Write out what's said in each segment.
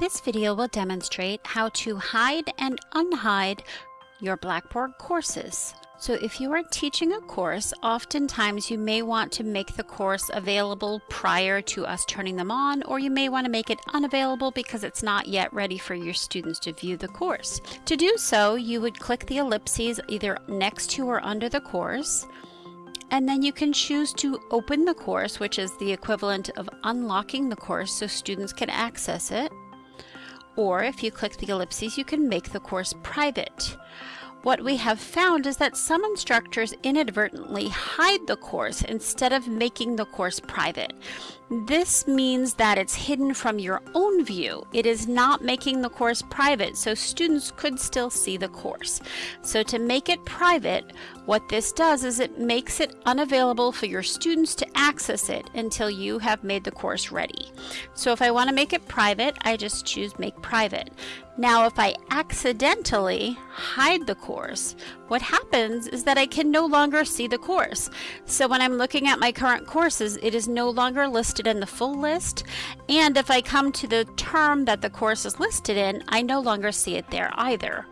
This video will demonstrate how to hide and unhide your Blackboard courses. So if you are teaching a course, oftentimes you may want to make the course available prior to us turning them on, or you may want to make it unavailable because it's not yet ready for your students to view the course. To do so, you would click the ellipses either next to or under the course, and then you can choose to open the course, which is the equivalent of unlocking the course so students can access it. Or if you click the ellipses, you can make the course private. What we have found is that some instructors inadvertently hide the course instead of making the course private. This means that it's hidden from your own view. It is not making the course private, so students could still see the course. So to make it private, what this does is it makes it unavailable for your students to access it until you have made the course ready. So if I want to make it private, I just choose make private. Now, if I accidentally hide the course, what happens is that I can no longer see the course. So when I'm looking at my current courses, it is no longer listed in the full list. And if I come to the term that the course is listed in, I no longer see it there either.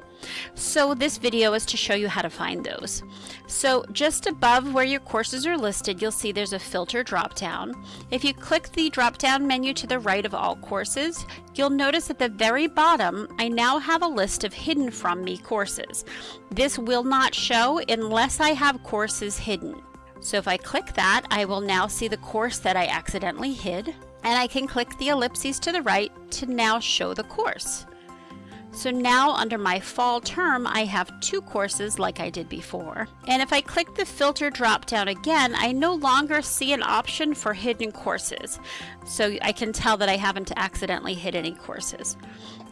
So this video is to show you how to find those. So just above where your courses are listed, you'll see there's a filter drop down. If you click the drop down menu to the right of all courses, you'll notice at the very bottom, I now have a list of hidden from me courses. This will not show unless I have courses hidden. So if I click that, I will now see the course that I accidentally hid, and I can click the ellipses to the right to now show the course. So now under my fall term, I have two courses like I did before. And if I click the filter drop down again, I no longer see an option for hidden courses. So I can tell that I haven't accidentally hid any courses.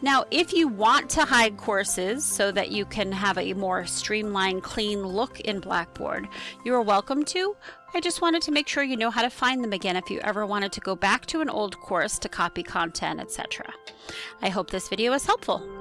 Now, if you want to hide courses so that you can have a more streamlined, clean look in Blackboard, you are welcome to. I just wanted to make sure you know how to find them again if you ever wanted to go back to an old course to copy content, etc. I hope this video was helpful.